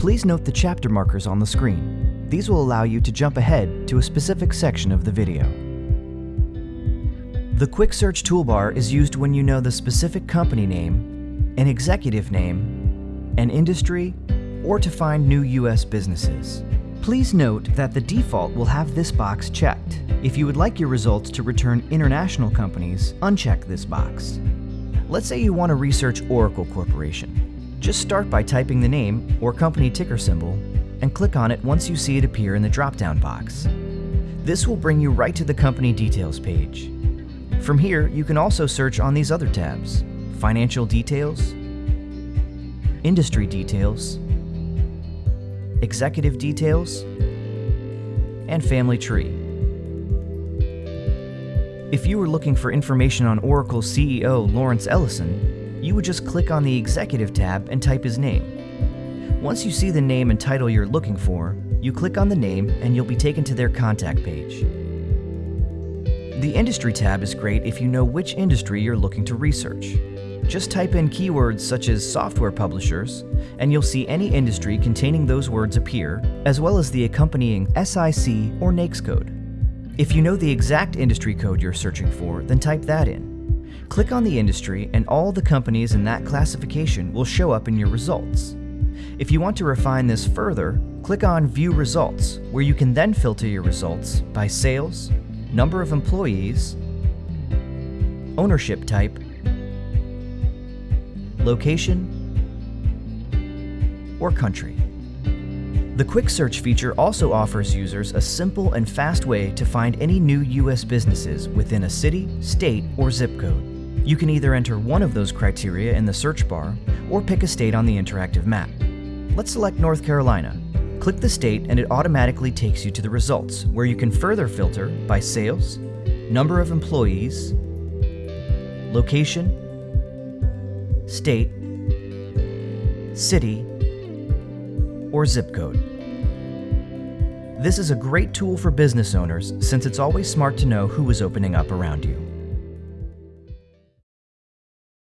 Please note the chapter markers on the screen. These will allow you to jump ahead to a specific section of the video. The Quick Search toolbar is used when you know the specific company name, an executive name, an industry, or to find new U.S. businesses. Please note that the default will have this box checked. If you would like your results to return international companies, uncheck this box. Let's say you want to research Oracle Corporation. Just start by typing the name or company ticker symbol and click on it once you see it appear in the drop-down box. This will bring you right to the company details page. From here, you can also search on these other tabs, Financial Details, Industry Details, Executive Details, and Family Tree. If you were looking for information on Oracle's CEO, Lawrence Ellison, you would just click on the Executive tab and type his name. Once you see the name and title you're looking for, you click on the name and you'll be taken to their contact page. The Industry tab is great if you know which industry you're looking to research. Just type in keywords such as software publishers, and you'll see any industry containing those words appear, as well as the accompanying SIC or NAICS code. If you know the exact industry code you're searching for, then type that in. Click on the industry and all the companies in that classification will show up in your results. If you want to refine this further, click on View Results, where you can then filter your results by sales, number of employees, ownership type, location, or country. The Quick Search feature also offers users a simple and fast way to find any new U.S. businesses within a city, state, or zip code. You can either enter one of those criteria in the search bar or pick a state on the interactive map. Let's select North Carolina Click the state and it automatically takes you to the results, where you can further filter by sales, number of employees, location, state, city, or zip code. This is a great tool for business owners since it's always smart to know who is opening up around you.